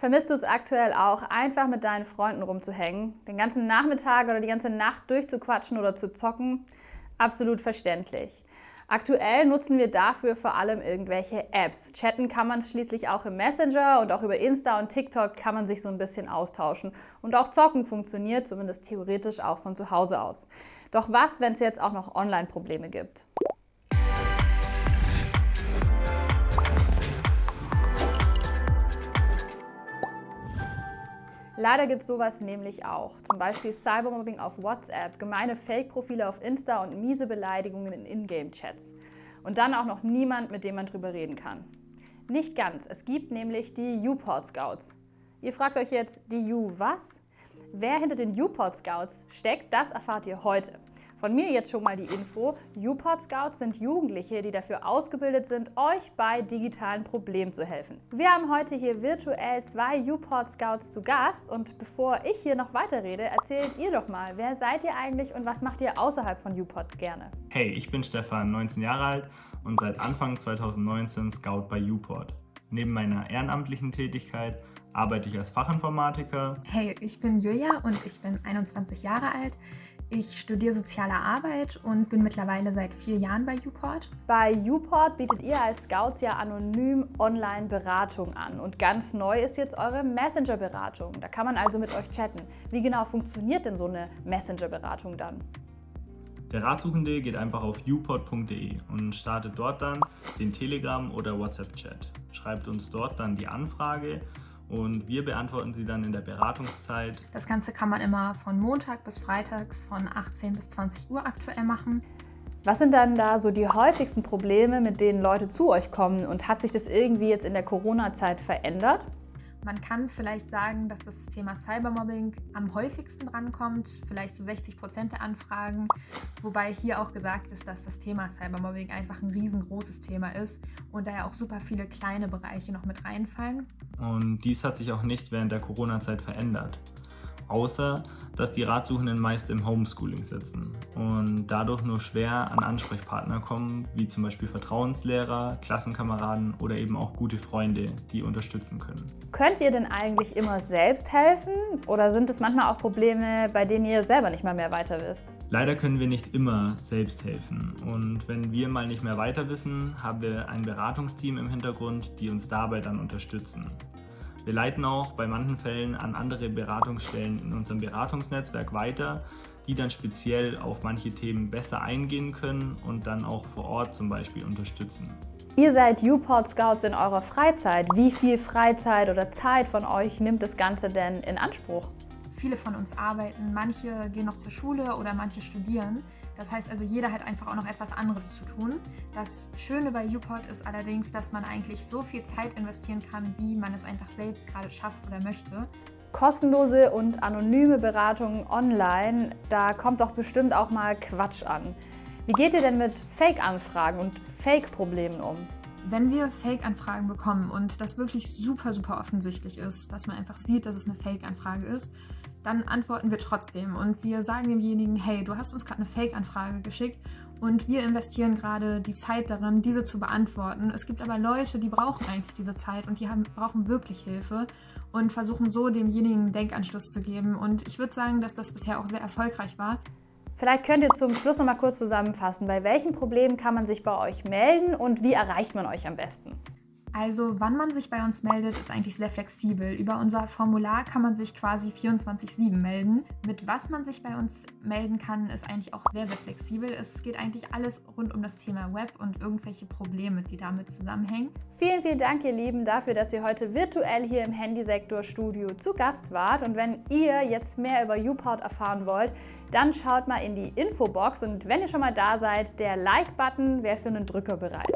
Vermisst du es aktuell auch, einfach mit deinen Freunden rumzuhängen, den ganzen Nachmittag oder die ganze Nacht durchzuquatschen oder zu zocken? Absolut verständlich. Aktuell nutzen wir dafür vor allem irgendwelche Apps. Chatten kann man schließlich auch im Messenger und auch über Insta und TikTok kann man sich so ein bisschen austauschen. Und auch zocken funktioniert, zumindest theoretisch auch von zu Hause aus. Doch was, wenn es jetzt auch noch Online-Probleme gibt? Leider gibt es sowas nämlich auch. Zum Beispiel Cybermobbing auf WhatsApp, gemeine Fake-Profile auf Insta und miese Beleidigungen in Ingame-Chats. Und dann auch noch niemand, mit dem man drüber reden kann. Nicht ganz. Es gibt nämlich die U-Port Scouts. Ihr fragt euch jetzt, die U was? Wer hinter den U-Port Scouts steckt, das erfahrt ihr heute. Von mir jetzt schon mal die Info. UPort Scouts sind Jugendliche, die dafür ausgebildet sind, euch bei digitalen Problemen zu helfen. Wir haben heute hier virtuell zwei UPort Scouts zu Gast und bevor ich hier noch weiterrede, erzählt ihr doch mal, wer seid ihr eigentlich und was macht ihr außerhalb von UPort gerne? Hey, ich bin Stefan, 19 Jahre alt und seit Anfang 2019 Scout bei UPort. Neben meiner ehrenamtlichen Tätigkeit arbeite ich als Fachinformatiker. Hey, ich bin Julia und ich bin 21 Jahre alt. Ich studiere soziale Arbeit und bin mittlerweile seit vier Jahren bei Uport. Bei Uport bietet ihr als Scouts ja anonym Online-Beratung an. Und ganz neu ist jetzt eure Messenger-Beratung. Da kann man also mit euch chatten. Wie genau funktioniert denn so eine Messenger-Beratung dann? Der Ratsuchende geht einfach auf uport.de und startet dort dann den Telegram- oder WhatsApp-Chat. Schreibt uns dort dann die Anfrage und wir beantworten sie dann in der Beratungszeit. Das Ganze kann man immer von Montag bis Freitags von 18 bis 20 Uhr aktuell machen. Was sind dann da so die häufigsten Probleme, mit denen Leute zu euch kommen und hat sich das irgendwie jetzt in der Corona-Zeit verändert? Man kann vielleicht sagen, dass das Thema Cybermobbing am häufigsten drankommt, vielleicht zu so 60 Prozent der Anfragen, wobei hier auch gesagt ist, dass das Thema Cybermobbing einfach ein riesengroßes Thema ist und daher auch super viele kleine Bereiche noch mit reinfallen. Und dies hat sich auch nicht während der Corona-Zeit verändert außer dass die Ratsuchenden meist im Homeschooling sitzen und dadurch nur schwer an Ansprechpartner kommen, wie zum Beispiel Vertrauenslehrer, Klassenkameraden oder eben auch gute Freunde, die unterstützen können. Könnt ihr denn eigentlich immer selbst helfen oder sind es manchmal auch Probleme, bei denen ihr selber nicht mal mehr weiter wisst? Leider können wir nicht immer selbst helfen und wenn wir mal nicht mehr weiter wissen, haben wir ein Beratungsteam im Hintergrund, die uns dabei dann unterstützen. Wir leiten auch bei manchen Fällen an andere Beratungsstellen in unserem Beratungsnetzwerk weiter, die dann speziell auf manche Themen besser eingehen können und dann auch vor Ort zum Beispiel unterstützen. Ihr seid Uport Scouts in eurer Freizeit. Wie viel Freizeit oder Zeit von euch nimmt das Ganze denn in Anspruch? Viele von uns arbeiten, manche gehen noch zur Schule oder manche studieren. Das heißt also, jeder hat einfach auch noch etwas anderes zu tun. Das Schöne bei Uport ist allerdings, dass man eigentlich so viel Zeit investieren kann, wie man es einfach selbst gerade schafft oder möchte. Kostenlose und anonyme Beratungen online, da kommt doch bestimmt auch mal Quatsch an. Wie geht ihr denn mit Fake-Anfragen und Fake-Problemen um? Wenn wir Fake-Anfragen bekommen und das wirklich super, super offensichtlich ist, dass man einfach sieht, dass es eine Fake-Anfrage ist, dann antworten wir trotzdem und wir sagen demjenigen, hey, du hast uns gerade eine Fake-Anfrage geschickt und wir investieren gerade die Zeit darin, diese zu beantworten. Es gibt aber Leute, die brauchen eigentlich diese Zeit und die haben, brauchen wirklich Hilfe und versuchen so demjenigen Denkanschluss zu geben. Und ich würde sagen, dass das bisher auch sehr erfolgreich war. Vielleicht könnt ihr zum Schluss noch mal kurz zusammenfassen, bei welchen Problemen kann man sich bei euch melden und wie erreicht man euch am besten? Also wann man sich bei uns meldet, ist eigentlich sehr flexibel. Über unser Formular kann man sich quasi 24-7 melden. Mit was man sich bei uns melden kann, ist eigentlich auch sehr, sehr flexibel. Es geht eigentlich alles rund um das Thema Web und irgendwelche Probleme, die damit zusammenhängen. Vielen, vielen Dank, ihr Lieben, dafür, dass ihr heute virtuell hier im Handysektor-Studio zu Gast wart. Und wenn ihr jetzt mehr über YouPort erfahren wollt, dann schaut mal in die Infobox und wenn ihr schon mal da seid, der Like-Button wäre für einen Drücker bereit.